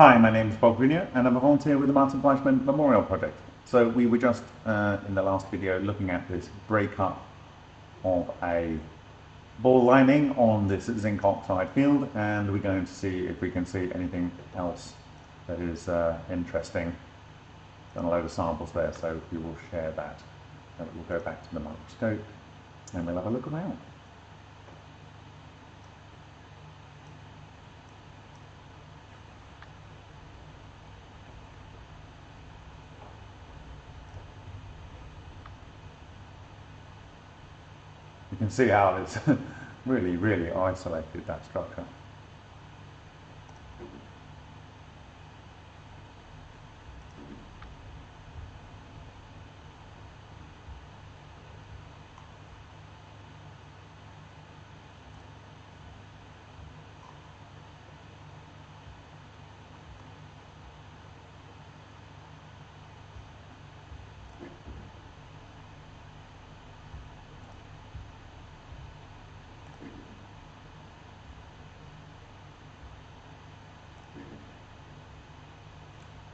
Hi, my name is Bob Greenyer and I'm a volunteer with the Martin Fleischmann Memorial Project. So we were just uh, in the last video looking at this breakup of a ball lightning on this zinc oxide field and we're going to see if we can see anything else that is uh, interesting. Done a load of samples there so we will share that. And we'll go back to the microscope and we'll have a look around. See how it's really, really isolated that structure.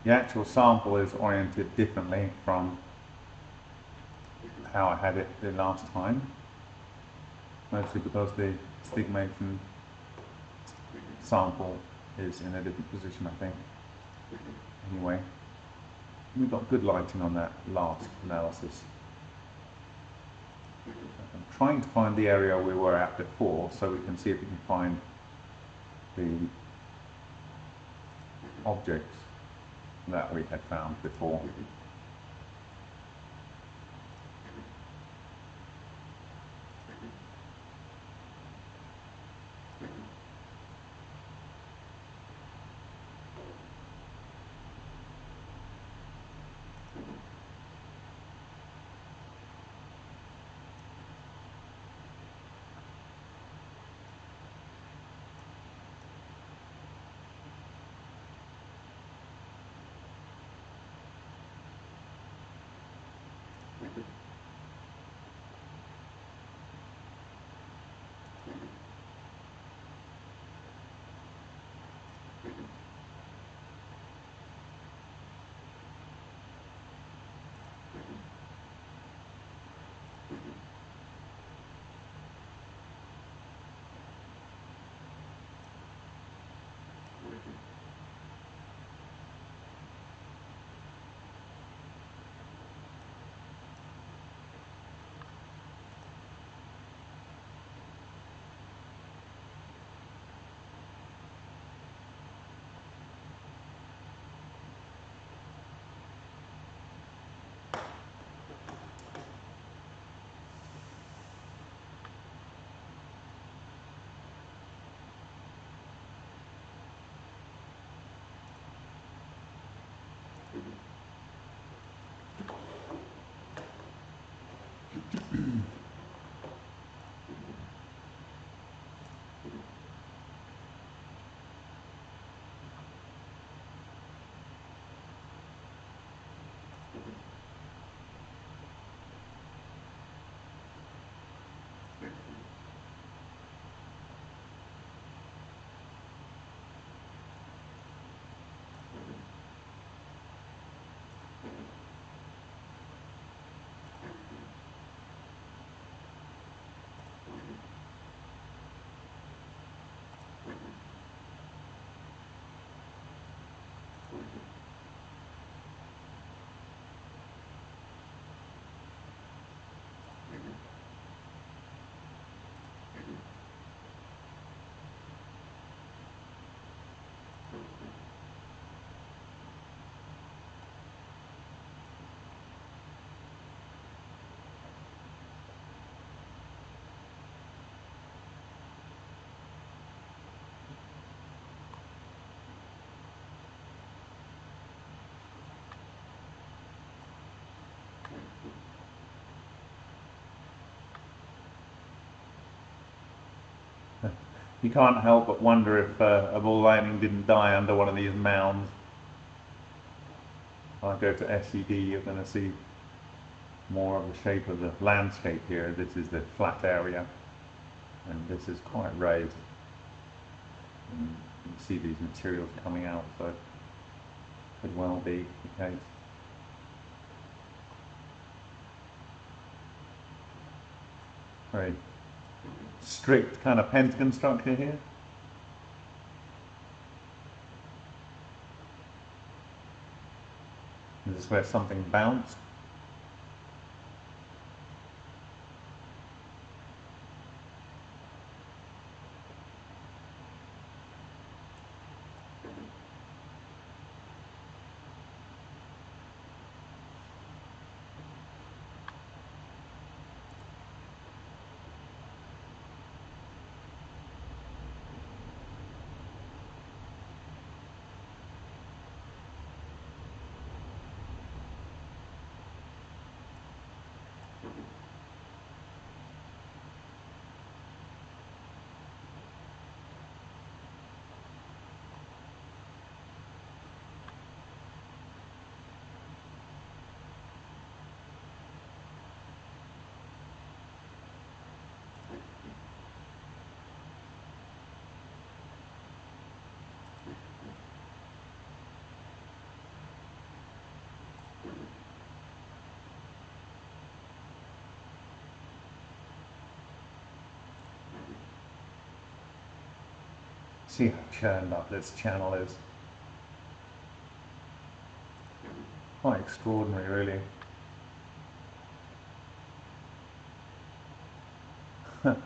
The actual sample is oriented differently from how I had it the last time, mostly because the stigmation sample is in a different position, I think. Anyway, we got good lighting on that last analysis. I'm trying to find the area we were at before so we can see if we can find the objects that we had found before. You can't help but wonder if uh, a ball lightning didn't die under one of these mounds. If I go to SED, you're going to see more of the shape of the landscape here. This is the flat area, and this is quite raised. And you see these materials coming out, so could well be the case. Very strict kind of pentagon structure here. This is where something bounced. See how churned up this channel is. Quite extraordinary, really.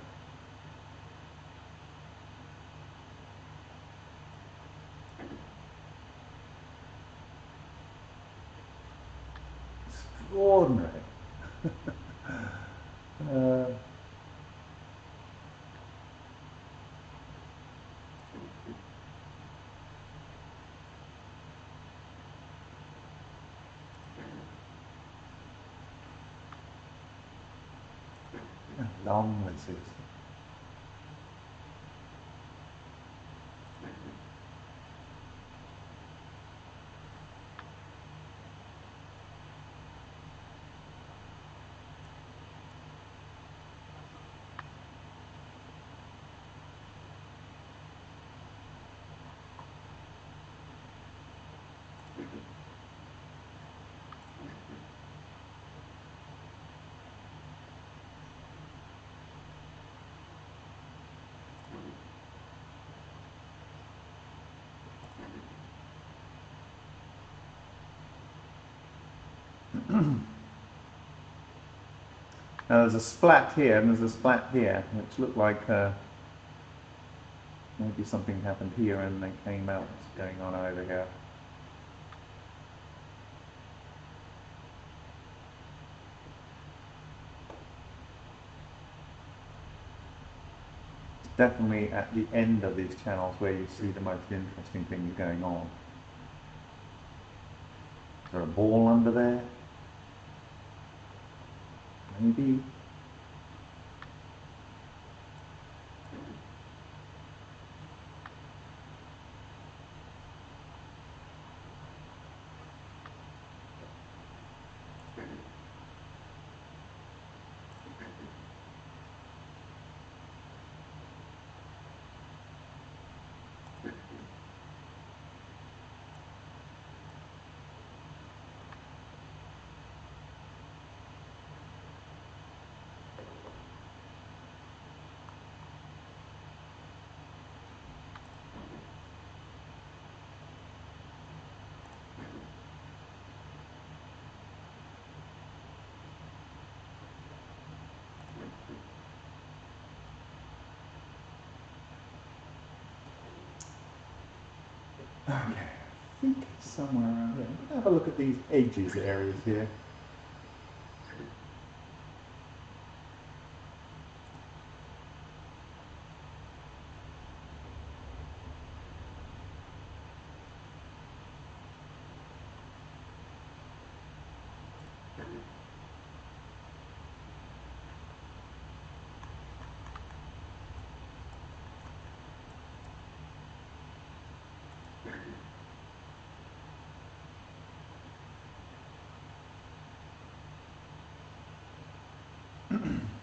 extraordinary. uh, long this Now there's a splat here and there's a splat here, which looked like uh, maybe something happened here and they came out. What's going on over here? It's definitely at the end of these channels where you see the most interesting things going on. Is there a ball under there? Maybe Okay, I think somewhere around here. Have a look at these edges areas here. Mm-hmm.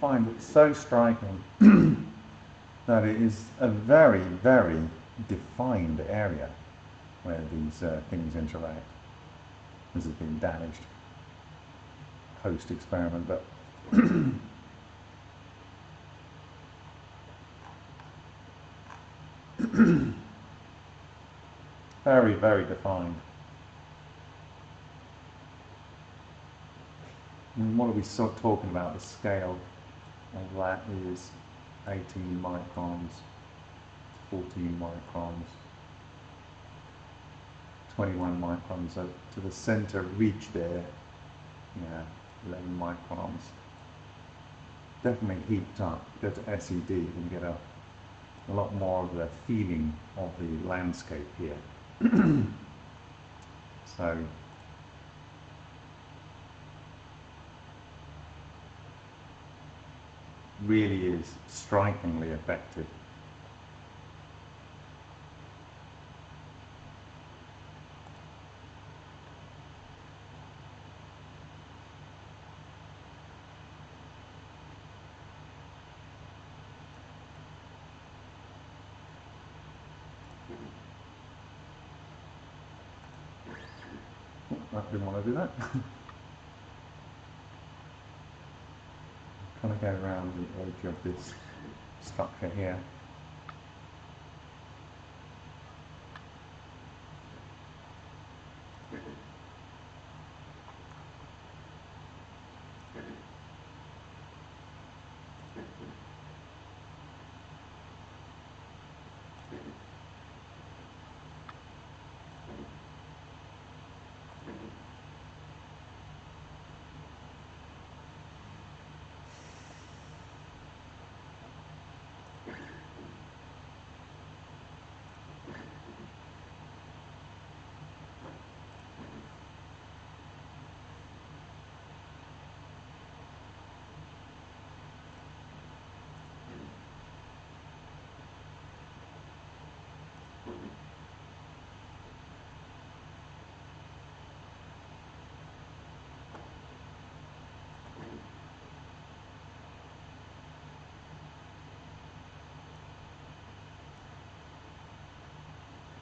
find it so striking that it is a very, very defined area where these uh, things interact. This has been damaged post-experiment, but very, very defined. And what are we sort of talking about? The scale of that is 18 microns, 14 microns, 21 microns. So to the center reach there, yeah, 11 microns. Definitely heaped up. Go to SED, can get a, a lot more of the feeling of the landscape here. so really is strikingly effective. I didn't want to do that. kind of go around the edge of oh, this structure here.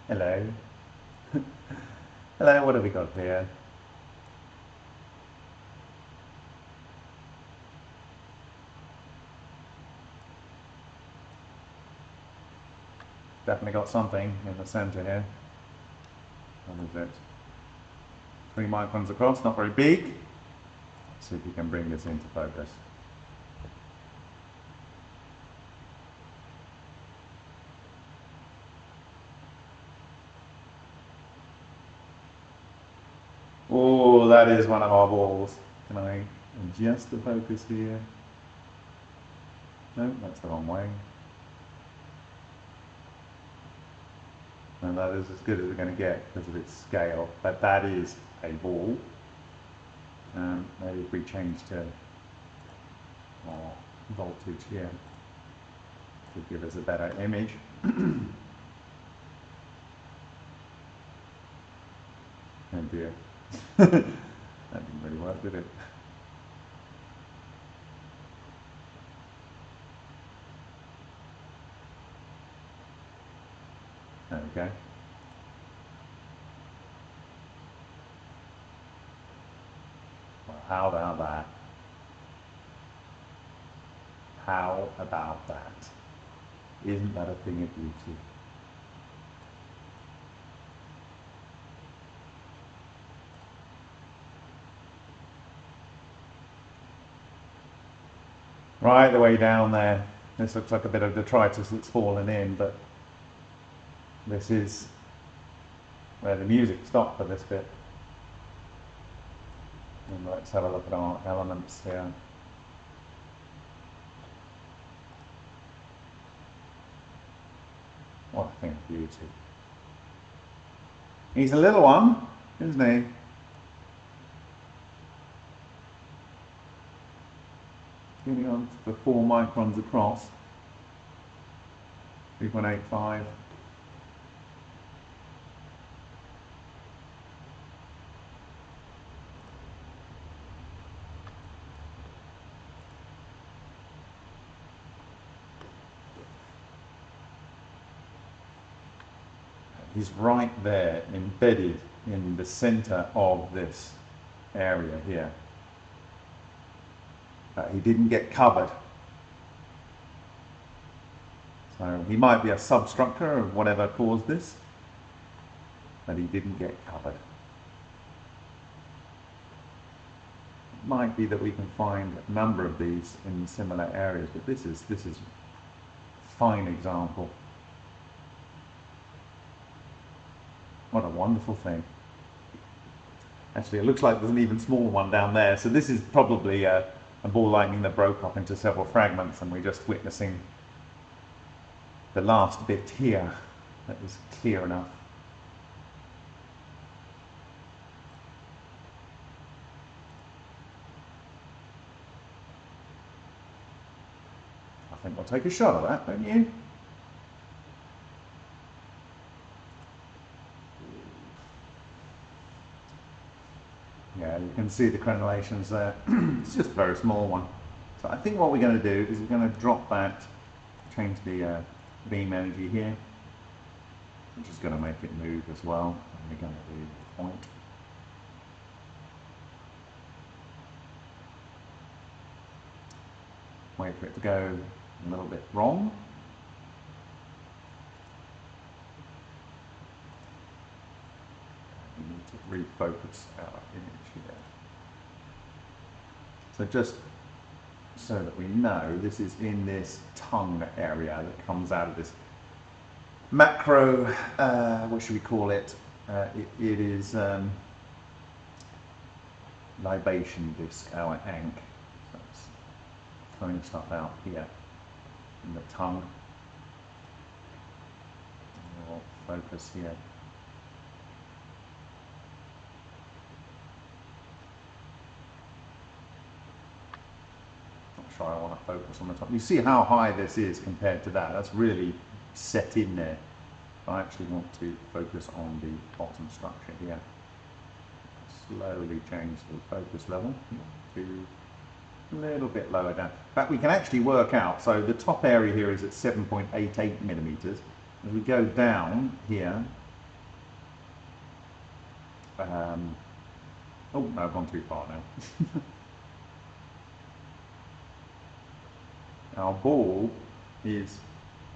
Hello. Hello, what have we got here? Definitely got something in the center here. What is it? Three microns across, not very big. Let's see if you can bring this into focus. Oh, that is one of our balls. Can I adjust the focus here? No, that's the wrong way. And that is as good as we're going to get because of its scale. But that is a ball. Um, maybe if we change to more voltage here, to give us a better image. oh dear. work, did it? Okay. Well, how about that? How about that? Isn't that a thing of beauty? Right the way down there. This looks like a bit of detritus that's fallen in, but this is where the music stopped for this bit. And let's have a look at our elements here. What a thing of beauty. He's a little one, isn't he? moving on for 4 microns across, 3.85. He's right there, embedded in the center of this area here. Uh, he didn't get covered. So he might be a substructure of whatever caused this, but he didn't get covered. It might be that we can find a number of these in similar areas, but this is this is a fine example. What a wonderful thing. Actually, it looks like there's an even smaller one down there. So this is probably a, a ball lightning that broke up into several fragments and we're just witnessing the last bit here that was clear enough. I think we'll take a shot of that, don't you? Yeah, you can see the crenellations there. it's just a very small one. So I think what we're going to do is we're going to drop that, change the uh, beam energy here, which is going to make it move as well. And we're going to do point. Wait for it to go a little bit wrong. We need to refocus our image here. So just so that we know this is in this tongue area that comes out of this macro, uh, what should we call it? Uh, it, it is um, libation disc, our ankh. So it's throwing stuff out here in the tongue. Focus here. Sure I want to focus on the top. You see how high this is compared to that. That's really set in there. I actually want to focus on the bottom structure here. Slowly change the focus level to a little bit lower down. In fact, we can actually work out, so the top area here is at 7.88 millimeters. As we go down here, um, oh, no, I've gone too far now. Our ball is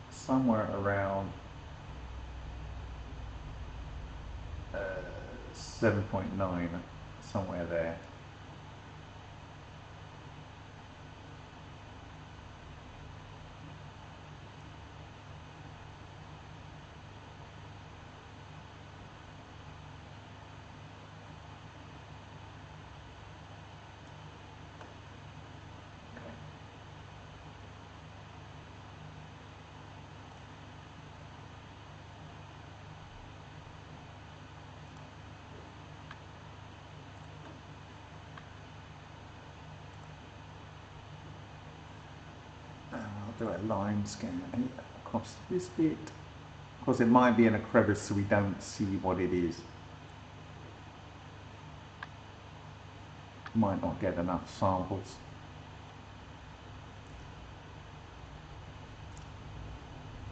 somewhere around uh, 7.9, somewhere there. I'll do a line scan across this bit. Of course, it might be in a crevice so we don't see what it is. Might not get enough samples.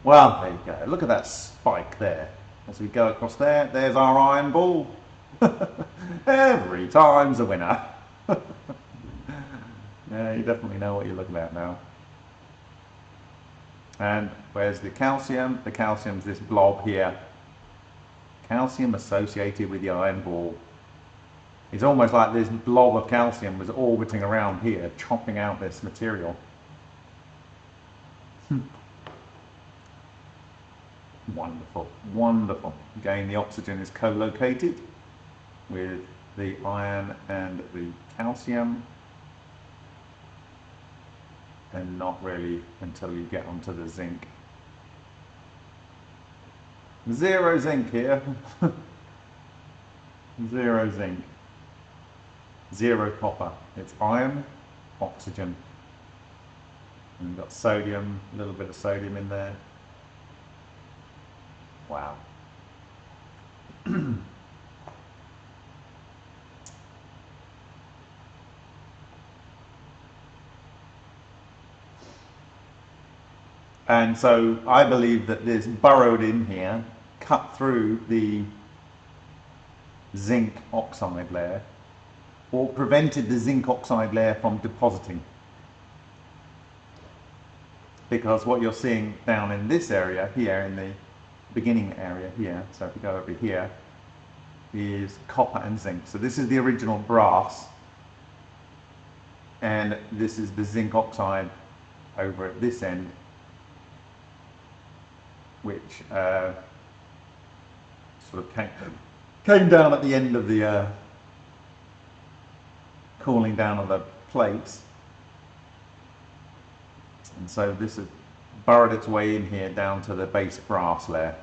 Well, there you go. Look at that spike there. As we go across there, there's our iron ball. Every time's a winner. yeah, you definitely know what you're looking at now. And where's the calcium? The calcium's this blob here. Calcium associated with the iron ball. It's almost like this blob of calcium was orbiting around here, chopping out this material. Hmm. Wonderful, wonderful. Again, the oxygen is co-located with the iron and the calcium and not really until you get onto the zinc. Zero zinc here. Zero zinc. Zero copper. It's iron, oxygen. And you've got sodium, a little bit of sodium in there. Wow. And so I believe that this burrowed in here cut through the zinc oxide layer or prevented the zinc oxide layer from depositing. Because what you're seeing down in this area here, in the beginning area here, so if you go over here, is copper and zinc. So this is the original brass, and this is the zinc oxide over at this end, which uh, sort of came, came down at the end of the uh, cooling down of the plates. And so this has burrowed its way in here down to the base brass layer.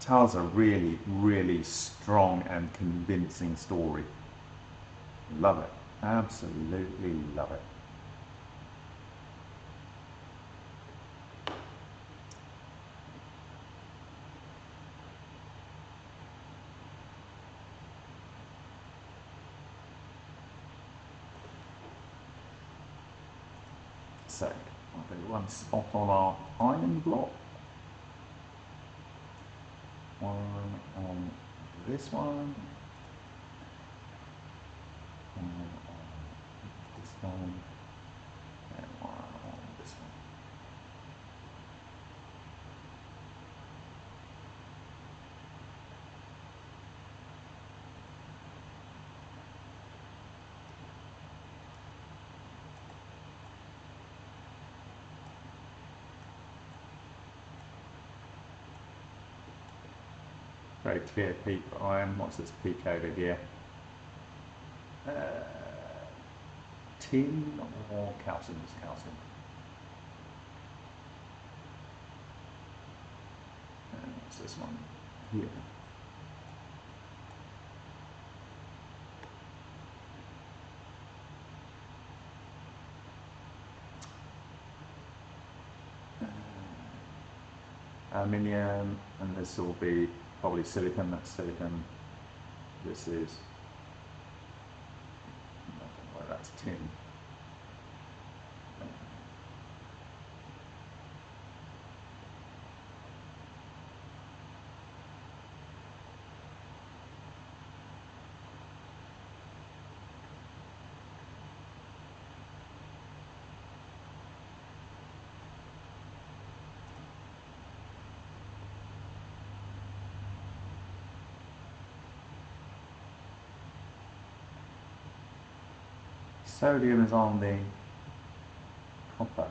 Tells a really, really strong and convincing story. Love it. Absolutely love it. So I'll do one spot on our iron block. One on this one. One on this one. And one on this one. Very clear peak iron. What's this peak over here? Uh, tin or calcium? It's calcium. And this one here? aluminium, and this will be probably silicon, that's silicon. This is, I don't know where that's tin. Sodium is on the copper.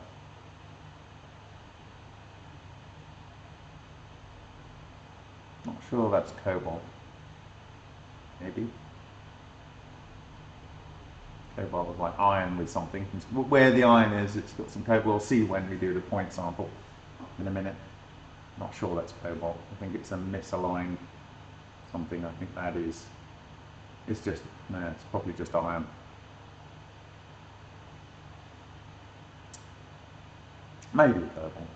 Not sure that's cobalt. Maybe. Cobalt is like iron with something. Where the iron is, it's got some cobalt. We'll see when we do the point sample in a minute. Not sure that's cobalt. I think it's a misaligned something. I think that is. It's just, no, it's probably just iron. Maybe purple.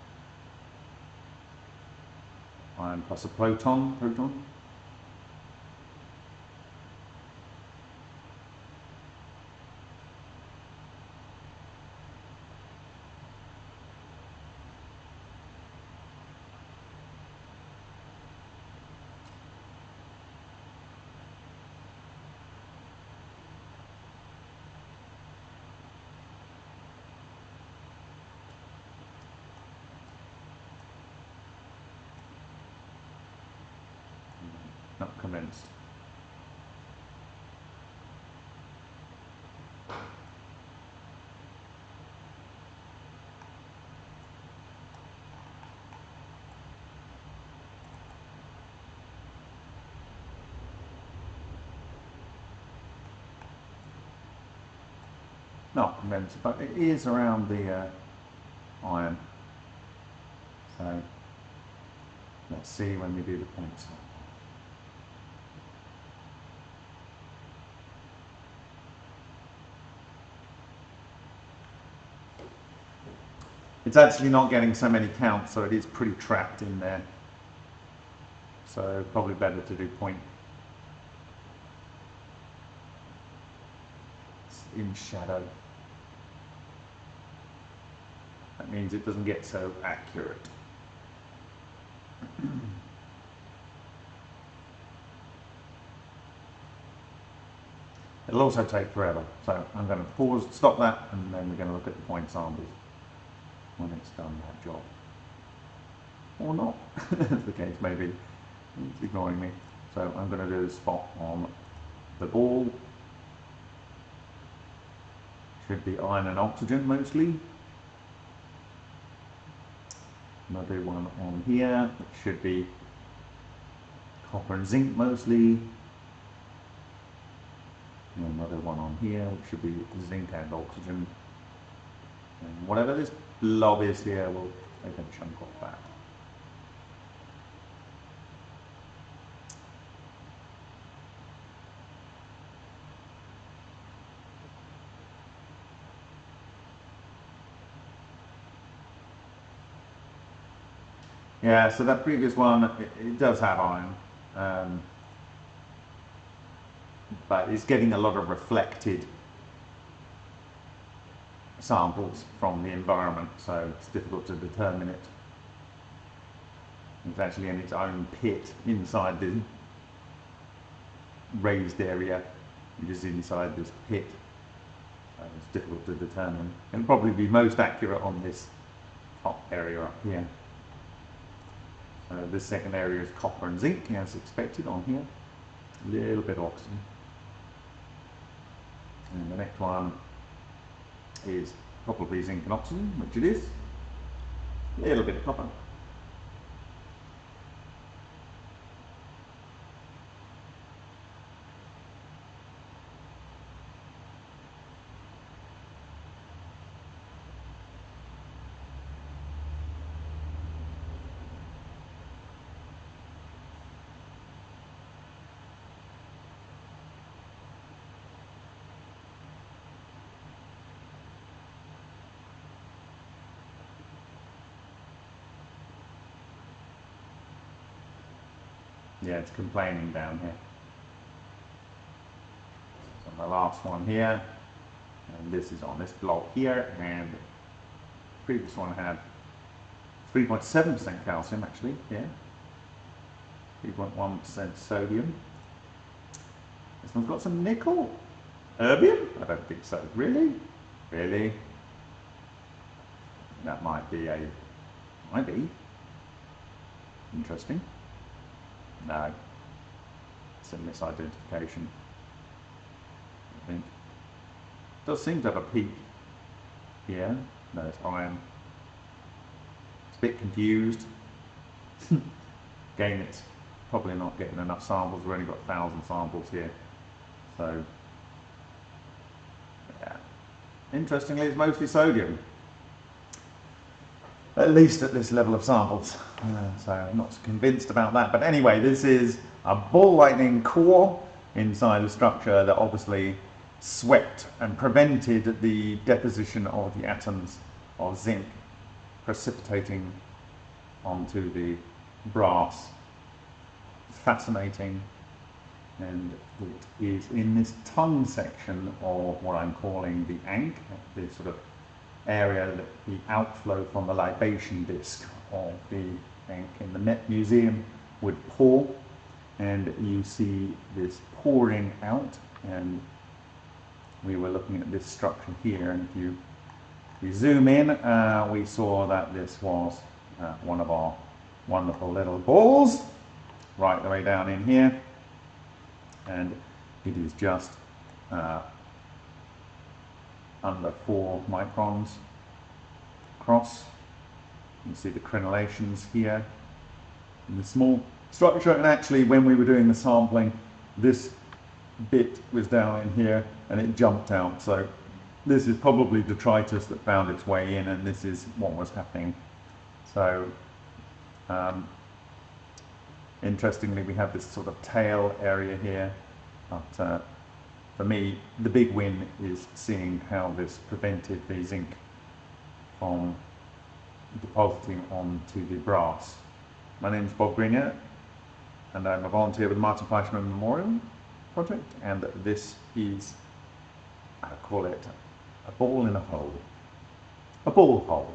Iron plus a proton, proton. Not convinced. Not convinced, but it is around the uh, iron. So let's see when we do the points. It's actually not getting so many counts, so it is pretty trapped in there. So probably better to do point. It's in shadow. That means it doesn't get so accurate. It'll also take forever, so I'm going to pause, stop that, and then we're going to look at the point samples when it's done that job. Or not, as the case may be. It's ignoring me. So I'm going to do a spot on the ball. Should be iron and oxygen mostly. Another one on here, it should be copper and zinc mostly. And another one on here, which should be zinc and oxygen. And whatever this blob I here, we'll take a chunk off that. Yeah, so that previous one, it, it does have iron, um, but it's getting a lot of reflected samples from the environment, so it's difficult to determine it. It's actually in its own pit inside the raised area, which is inside this pit. So it's difficult to determine. And probably be most accurate on this top area up here. Uh, this second area is copper and zinc as expected on here. A little bit of oxygen. And the next one is probably zinc and oxygen, which it is. A little bit of copper. Yeah, it's complaining down here. So the last one here, and this is on this block here, and the previous one had 3.7% calcium actually, yeah. 3.1% sodium. This one's got some nickel. Erbium? I don't think so. Really? Really? That might be a, might be. Interesting. No. It's a misidentification. I think. Does seem to have a peak here. No, it's iron. It's a bit confused. Again, it's probably not getting enough samples. We've only got 1,000 samples here. So, yeah. Interestingly, it's mostly sodium at least at this level of samples. Uh, so I'm not convinced about that. But anyway, this is a ball lightning core inside the structure that obviously swept and prevented the deposition of the atoms of zinc precipitating onto the brass. Fascinating. And it is in this tongue section of what I'm calling the ankh, the sort of area that the outflow from the libation disc of the in the Met Museum would pour. And you see this pouring out. And we were looking at this structure here. And if you, if you zoom in uh, we saw that this was uh, one of our wonderful little balls right the way down in here. And it is just uh, under 4 microns across. You see the crenellations here in the small structure. And actually when we were doing the sampling this bit was down in here and it jumped out. So this is probably detritus that found its way in and this is what was happening. So um, interestingly we have this sort of tail area here but uh, for me, the big win is seeing how this prevented the zinc from depositing onto the brass. My name is Bob Greenyer and I'm a volunteer with the Martin Fleischmann Memorial Project and this is, I call it a ball in a hole, a ball hole.